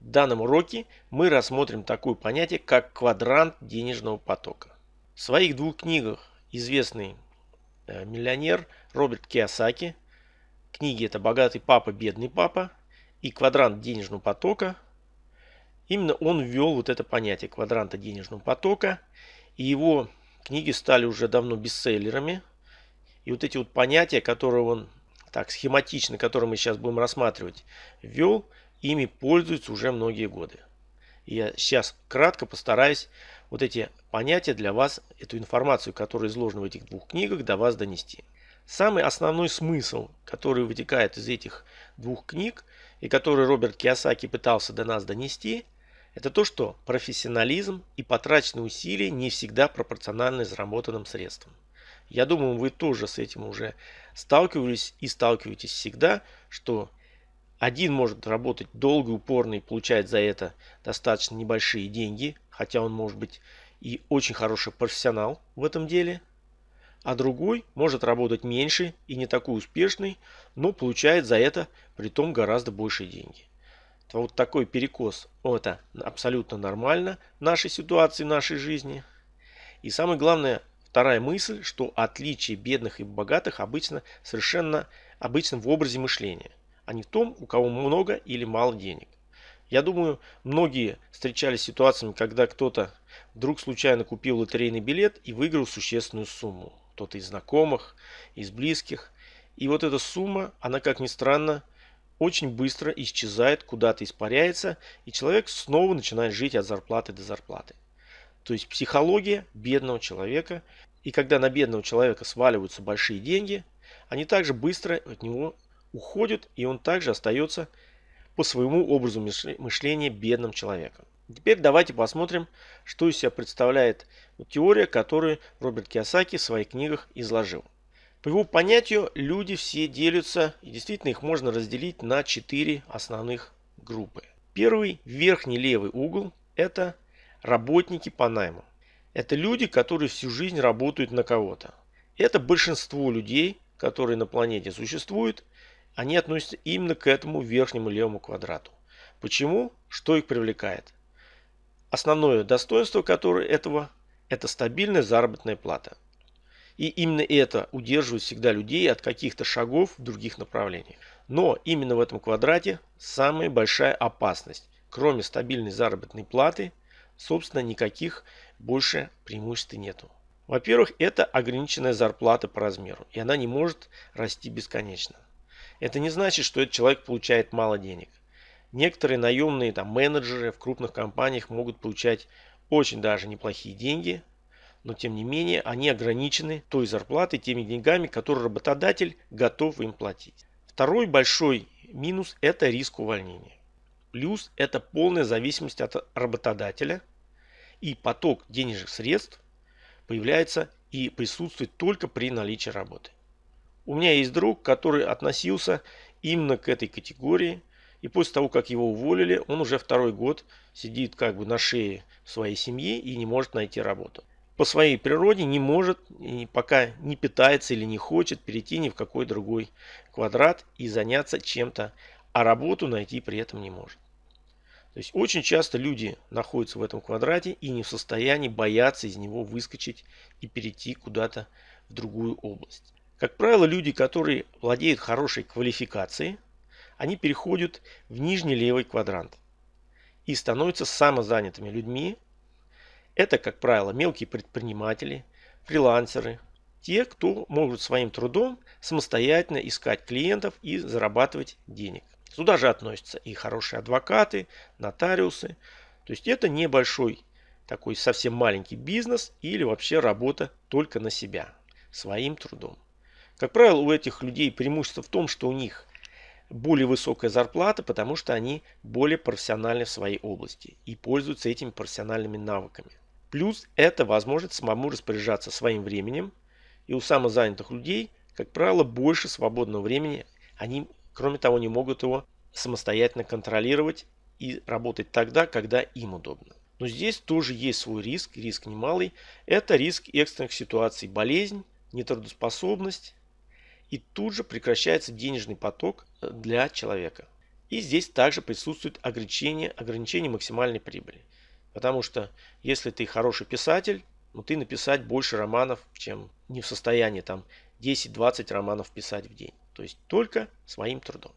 В данном уроке мы рассмотрим такое понятие, как квадрант денежного потока. В своих двух книгах известный э, миллионер Роберт Киосаки, книги это «Богатый папа, бедный папа» и «Квадрант денежного потока», именно он ввел вот это понятие квадранта денежного потока, и его книги стали уже давно бестселлерами. И вот эти вот понятия, которые он так схематично, которые мы сейчас будем рассматривать, ввел, ими пользуются уже многие годы. Я сейчас кратко постараюсь вот эти понятия для вас, эту информацию, которая изложена в этих двух книгах, до вас донести. Самый основной смысл, который вытекает из этих двух книг, и который Роберт Киосаки пытался до нас донести, это то, что профессионализм и потраченные усилия не всегда пропорциональны заработанным средствам. Я думаю, вы тоже с этим уже сталкивались и сталкиваетесь всегда, что один может работать долго упорно и получать за это достаточно небольшие деньги, хотя он может быть и очень хороший профессионал в этом деле. А другой может работать меньше и не такой успешный, но получает за это при том гораздо большие деньги. Вот такой перекос, это абсолютно нормально в нашей ситуации, в нашей жизни. И самое главное, вторая мысль, что отличие бедных и богатых обычно совершенно обычно в образе мышления а не в том, у кого много или мало денег. Я думаю, многие встречались с ситуациями, когда кто-то вдруг случайно купил лотерейный билет и выиграл существенную сумму. Кто-то из знакомых, из близких. И вот эта сумма, она, как ни странно, очень быстро исчезает, куда-то испаряется, и человек снова начинает жить от зарплаты до зарплаты. То есть психология бедного человека. И когда на бедного человека сваливаются большие деньги, они также быстро от него уходит, и он также остается по своему образу мышления бедным человеком. Теперь давайте посмотрим, что из себя представляет теория, которую Роберт Киосаки в своих книгах изложил. По его понятию, люди все делятся, и действительно их можно разделить на четыре основных группы. Первый, верхний левый угол, это работники по найму. Это люди, которые всю жизнь работают на кого-то. Это большинство людей, которые на планете существуют, они относятся именно к этому верхнему левому квадрату. Почему? Что их привлекает? Основное достоинство которое этого – это стабильная заработная плата. И именно это удерживает всегда людей от каких-то шагов в других направлениях. Но именно в этом квадрате самая большая опасность. Кроме стабильной заработной платы, собственно, никаких больше преимуществ нету. Во-первых, это ограниченная зарплата по размеру, и она не может расти бесконечно. Это не значит, что этот человек получает мало денег. Некоторые наемные там, менеджеры в крупных компаниях могут получать очень даже неплохие деньги, но тем не менее они ограничены той зарплатой, теми деньгами, которые работодатель готов им платить. Второй большой минус – это риск увольнения. Плюс – это полная зависимость от работодателя и поток денежных средств появляется и присутствует только при наличии работы. У меня есть друг, который относился именно к этой категории. И после того, как его уволили, он уже второй год сидит как бы на шее своей семьи и не может найти работу. По своей природе не может, пока не питается или не хочет перейти ни в какой другой квадрат и заняться чем-то, а работу найти при этом не может. То есть очень часто люди находятся в этом квадрате и не в состоянии бояться из него выскочить и перейти куда-то в другую область. Как правило, люди, которые владеют хорошей квалификацией, они переходят в нижний левый квадрант и становятся самозанятыми людьми. Это, как правило, мелкие предприниматели, фрилансеры, те, кто могут своим трудом самостоятельно искать клиентов и зарабатывать денег. Сюда же относятся и хорошие адвокаты, нотариусы. То есть это небольшой такой совсем маленький бизнес или вообще работа только на себя, своим трудом. Как правило, у этих людей преимущество в том, что у них более высокая зарплата, потому что они более профессиональны в своей области и пользуются этими профессиональными навыками. Плюс это возможность самому распоряжаться своим временем. И у самозанятых людей, как правило, больше свободного времени. Они, кроме того, не могут его самостоятельно контролировать и работать тогда, когда им удобно. Но здесь тоже есть свой риск, риск немалый. Это риск экстренных ситуаций, болезнь, нетрудоспособность, и тут же прекращается денежный поток э, для человека. И здесь также присутствует ограничение, ограничение максимальной прибыли. Потому что если ты хороший писатель, ну ты написать больше романов, чем не в состоянии там 10-20 романов писать в день. То есть только своим трудом.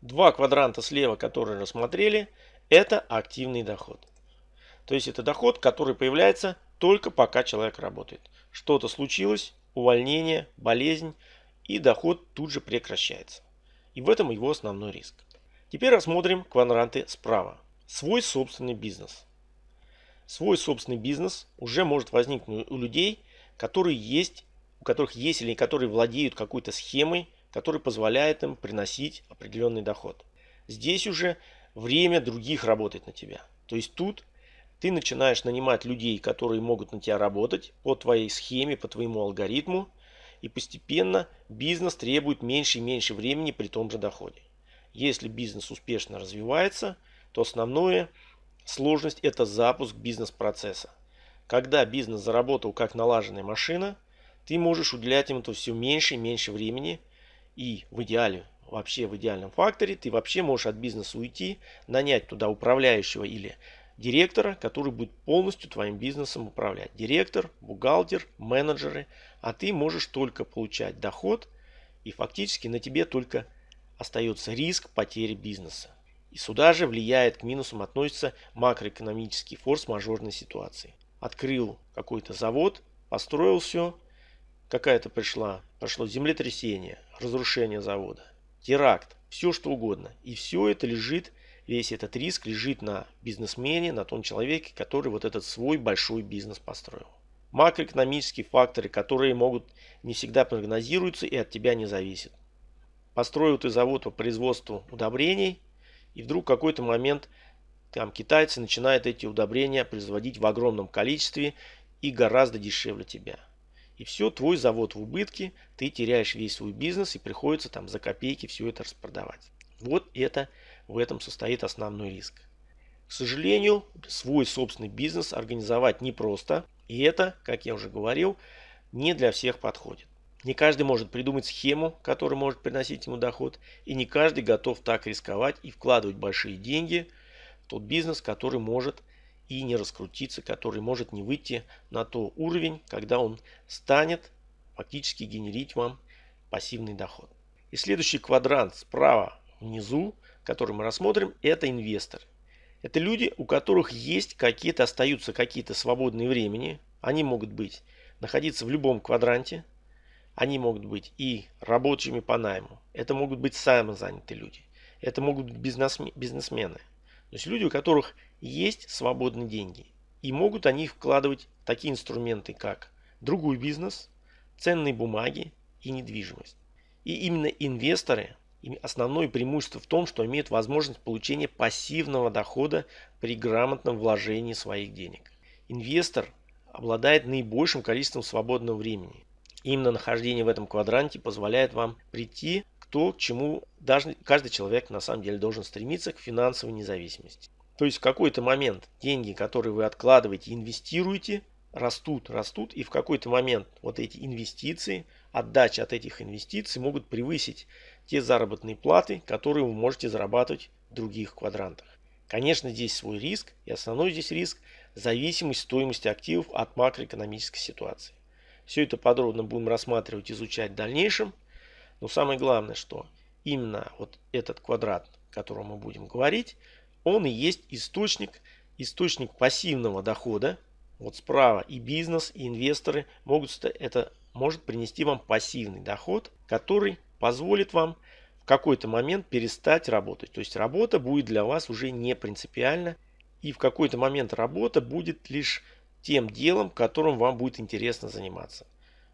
Два квадранта слева, которые рассмотрели, это активный доход. То есть это доход, который появляется только пока человек работает. Что-то случилось, увольнение, болезнь, и доход тут же прекращается. И в этом его основной риск. Теперь рассмотрим квадранты справа. Свой собственный бизнес. Свой собственный бизнес уже может возникнуть у людей, которые есть, у которых есть или которые владеют какой-то схемой, которая позволяет им приносить определенный доход. Здесь уже время других работает на тебя. То есть тут ты начинаешь нанимать людей, которые могут на тебя работать по твоей схеме, по твоему алгоритму. И постепенно бизнес требует меньше и меньше времени при том же доходе. Если бизнес успешно развивается, то основная сложность это запуск бизнес-процесса. Когда бизнес заработал как налаженная машина, ты можешь уделять ему все меньше и меньше времени. И в идеале, вообще в идеальном факторе, ты вообще можешь от бизнеса уйти, нанять туда управляющего или директора, который будет полностью твоим бизнесом управлять. Директор, бухгалтер, менеджеры, а ты можешь только получать доход и фактически на тебе только остается риск потери бизнеса. И сюда же влияет к минусам относится макроэкономический форс-мажорной ситуации. Открыл какой-то завод, построил все, какая-то пришла, прошло землетрясение, разрушение завода, теракт, все что угодно. И все это лежит весь этот риск лежит на бизнесмене, на том человеке, который вот этот свой большой бизнес построил. Макроэкономические факторы, которые могут не всегда прогнозируются и от тебя не зависят. Построил ты завод по производству удобрений, и вдруг в какой-то момент там китайцы начинают эти удобрения производить в огромном количестве и гораздо дешевле тебя. И все, твой завод в убытке, ты теряешь весь свой бизнес и приходится там за копейки все это распродавать. Вот это в этом состоит основной риск. К сожалению, свой собственный бизнес организовать непросто. И это, как я уже говорил, не для всех подходит. Не каждый может придумать схему, которая может приносить ему доход. И не каждый готов так рисковать и вкладывать большие деньги в тот бизнес, который может и не раскрутиться, который может не выйти на тот уровень, когда он станет фактически генерить вам пассивный доход. И следующий квадрант справа внизу который мы рассмотрим, это инвесторы. Это люди, у которых есть какие-то, остаются какие-то свободные времени. Они могут быть, находиться в любом квадранте. Они могут быть и рабочими по найму. Это могут быть самозанятые люди. Это могут быть бизнесмены. То есть люди, у которых есть свободные деньги. И могут они вкладывать такие инструменты, как другой бизнес, ценные бумаги и недвижимость. И именно инвесторы основное преимущество в том, что имеют возможность получения пассивного дохода при грамотном вложении своих денег. Инвестор обладает наибольшим количеством свободного времени. Именно нахождение в этом квадранте позволяет вам прийти к то, к чему даже каждый человек на самом деле должен стремиться к финансовой независимости. То есть в какой-то момент деньги, которые вы откладываете, инвестируете, растут, растут, и в какой-то момент вот эти инвестиции, отдача от этих инвестиций могут превысить те заработные платы, которые вы можете зарабатывать в других квадрантах. Конечно, здесь свой риск, и основной здесь риск – зависимость стоимости активов от макроэкономической ситуации. Все это подробно будем рассматривать, изучать в дальнейшем. Но самое главное, что именно вот этот квадрат, о котором мы будем говорить, он и есть источник, источник пассивного дохода. Вот справа и бизнес, и инвесторы могут это может принести вам пассивный доход, который позволит вам в какой-то момент перестать работать. То есть работа будет для вас уже не принципиальна. И в какой-то момент работа будет лишь тем делом, которым вам будет интересно заниматься.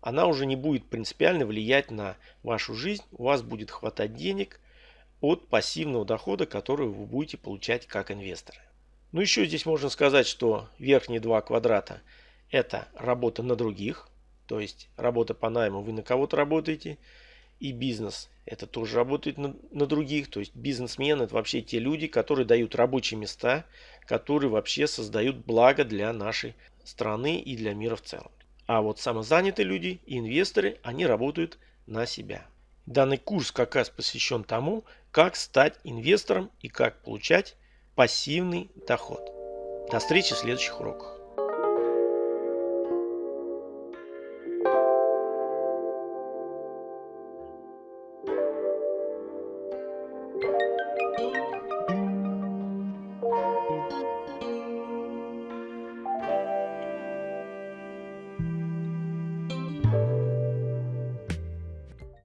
Она уже не будет принципиально влиять на вашу жизнь. У вас будет хватать денег от пассивного дохода, который вы будете получать как инвесторы. Ну еще здесь можно сказать, что верхние два квадрата это работа на других. То есть работа по найму, вы на кого-то работаете и бизнес. Это тоже работает на, на других. То есть бизнесмены это вообще те люди, которые дают рабочие места, которые вообще создают благо для нашей страны и для мира в целом. А вот самозанятые люди и инвесторы, они работают на себя. Данный курс как раз посвящен тому, как стать инвестором и как получать пассивный доход. До встречи в следующих уроках.